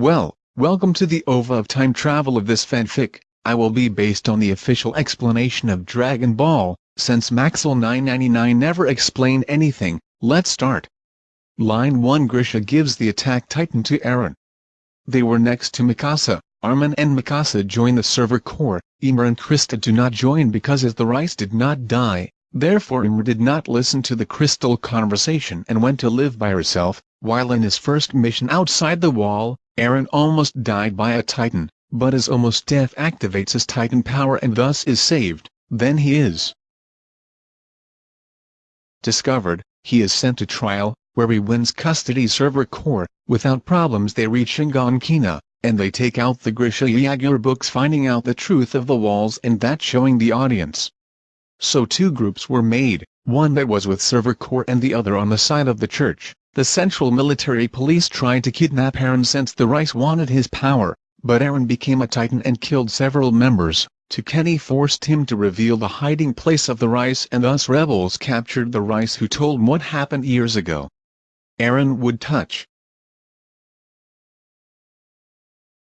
Well, welcome to the OVA of time travel of this fanfic. I will be based on the official explanation of Dragon Ball, since Maxwell 999 never explained anything, let's start. Line 1 Grisha gives the attack titan to Eren. They were next to Mikasa, Armin and Mikasa join the Survey Corps, Ymir and Krista do not join because as the Reiss did not die, therefore Ymir did not listen to the crystal conversation and went to live by herself, while in his first mission outside the wall, Eren almost died by a titan, but as almost death activates his titan power and thus is saved, then he is discovered, he is sent to trial, where he wins custody Survey Corps, without problems they reach Shiganshina, and they take out the Grisha Jaeger books finding out the truth of the walls and that showing the audience. So two groups were made, one that was with Survey Corps and the other on the side of the church. The Central Military Police tried to kidnap Eren since the Reiss wanted his power, but Eren became a Titan and killed several members. To Kenny forced him to reveal the hiding place of the Reiss and thus rebels captured the Reiss who told what happened years ago. Eren would touch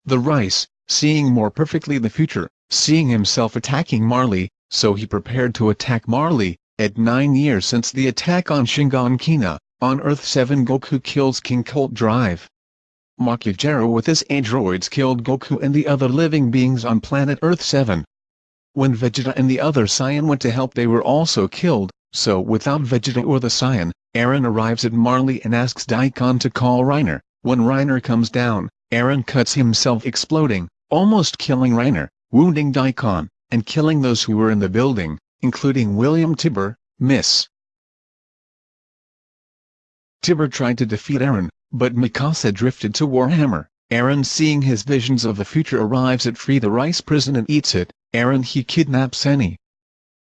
the Reiss, seeing more perfectly the future, seeing himself attacking Marley, so he prepared to attack Marley, at nine years since the attack on Shiganshina, on Earth 7 Goku kills King Cold Drive. Makujiro with his androids killed Goku and the other living beings on planet Earth 7. When Vegeta and the other Saiyan went to help they were also killed, so without Vegeta or the Saiyan, Eren arrives at Marley and asks Daikon to call Reiner. When Reiner comes down, Eren cuts himself exploding, almost killing Reiner, wounding Daikon, and killing those who were in the building, including William Tybur, Miss Tybur tried to defeat Eren, but Mikasa drifted to Warhammer. Eren seeing his visions of the future arrives at Free the Rice prison and eats it, Eren he kidnaps Eni.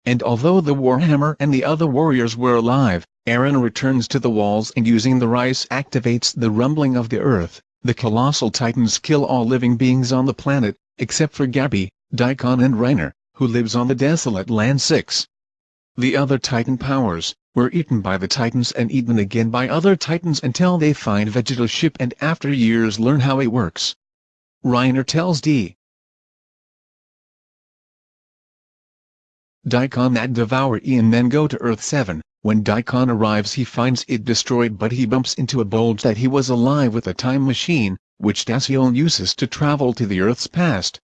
And although the Warhammer and the other warriors were alive, Eren returns to the walls and using the Reiss activates the rumbling of the earth. The colossal titans kill all living beings on the planet, except for Gabi, Daikon and Reiner, who lives on the desolate land 6. The other titan powers, were eaten by the titans and eaten again by other titans until they find Vegeta's ship and after years learn how it works. Reiner tells D. Daikon that devour E and then go to Earth 7. When Daikon arrives he finds it destroyed but he bumps into a bulge that he was alive with a time machine, which Daciel uses to travel to the Earth's past.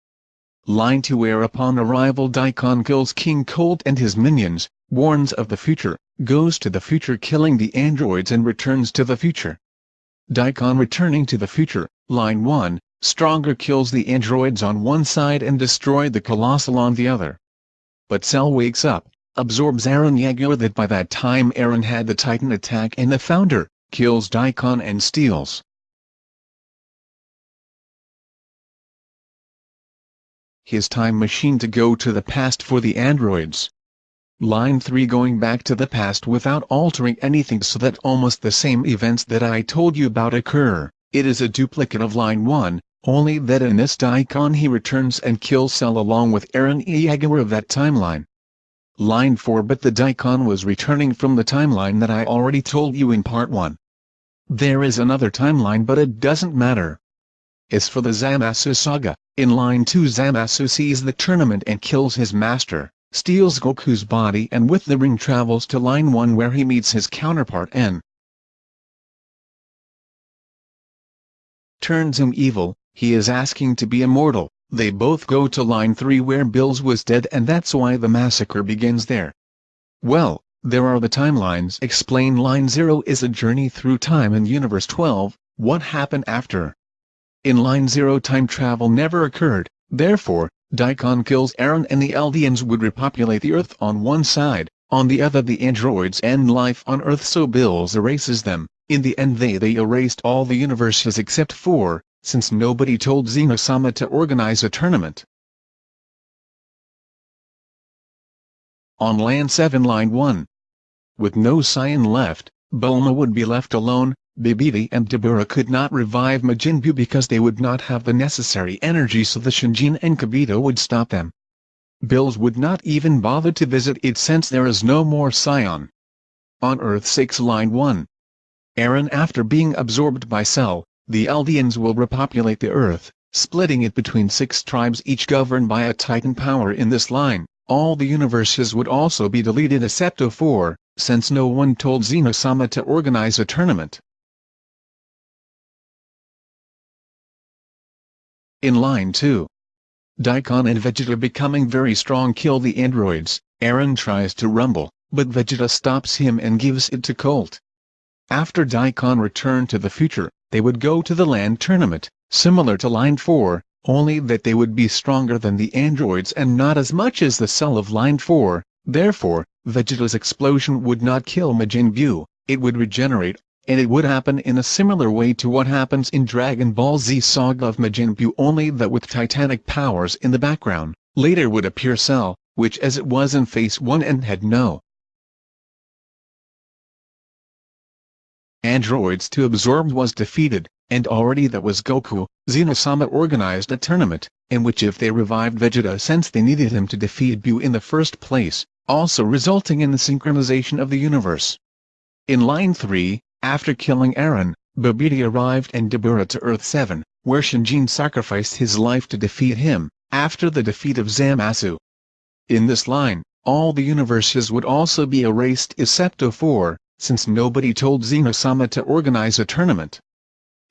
Line 2 where upon arrival Daikon kills King Cold and his minions, warns of the future, goes to the future killing the androids and returns to the future. Daikon returning to the future, line 1, Stronger kills the androids on one side and destroy the Colossal on the other. But Cell wakes up, absorbs Eren Yeager that by that time Eren had the Titan attack and the Founder, kills Daikon and steals. His time machine to go to the past for the androids. Line 3 going back to the past without altering anything so that almost the same events that I told you about occur, it is a duplicate of line 1, only that in this Daikon he returns and kills Cell along with Eren Yeager of that timeline. Line 4 But the Daikon was returning from the timeline that I already told you in part 1. There is another timeline but it doesn't matter. As for the Zamasu saga, in line 2 Zamasu sees the tournament and kills his master steals Goku's body and with the ring travels to Line 1 where he meets his counterpart N. Turns him evil, he is asking to be immortal, they both go to Line 3 where Bills was dead and that's why the massacre begins there. Well, there are the timelines. Explain Line 0 is a journey through time in Universe 12, what happened after. In Line 0 time travel never occurred, therefore, Daikon kills Eren and the Eldians would repopulate the Earth on one side, on the other the androids end life on Earth so Bills erases them, in the end they they erased all the universes except four, since nobody told Zeno-sama to organize a tournament. On Land 7 Line 1. With no Saiyan left, Bulma would be left alone, Bibidi and Dabura could not revive Majin Buu because they would not have the necessary energy so the Shinjin and Kibito would stop them. Bills would not even bother to visit it since there is no more Saiyan. On Earth 6 Line 1. Eren after being absorbed by Cell, the Eldians will repopulate the Earth, splitting it between six tribes each governed by a Titan power in this line. All the universes would also be deleted except 04, since no one told Zeno-sama to organize a tournament. In line 2. Daikon and Vegeta becoming very strong kill the androids, Eren tries to rumble, but Vegeta stops him and gives it to Colt. After Daikon returned to the future, they would go to the land tournament, similar to Line 4, only that they would be stronger than the androids and not as much as the cell of Line 4, therefore, Vegeta's explosion would not kill Majin Buu, it would regenerate and it would happen in a similar way to what happens in Dragon Ball Z Saga of Majin Buu only that with titanic powers in the background, later would appear Cell, which as it was in Phase 1 and had no androids to absorb was defeated, and already that was Goku, Zeno-sama organized a tournament, in which if they revived Vegeta since they needed him to defeat Buu in the first place, also resulting in the synchronization of the universe. In Line 3, after killing Eren, Babidi arrived and Dabura to Earth 7, where Shinjin sacrificed his life to defeat him, after the defeat of Zamasu. In this line, all the universes would also be erased except 04, since nobody told Zeno-sama to organize a tournament.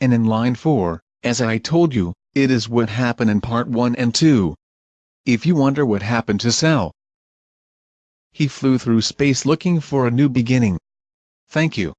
And in line 4, as I told you, it is what happened in part 1 and 2. If you wonder what happened to Cell, he flew through space looking for a new beginning. Thank you.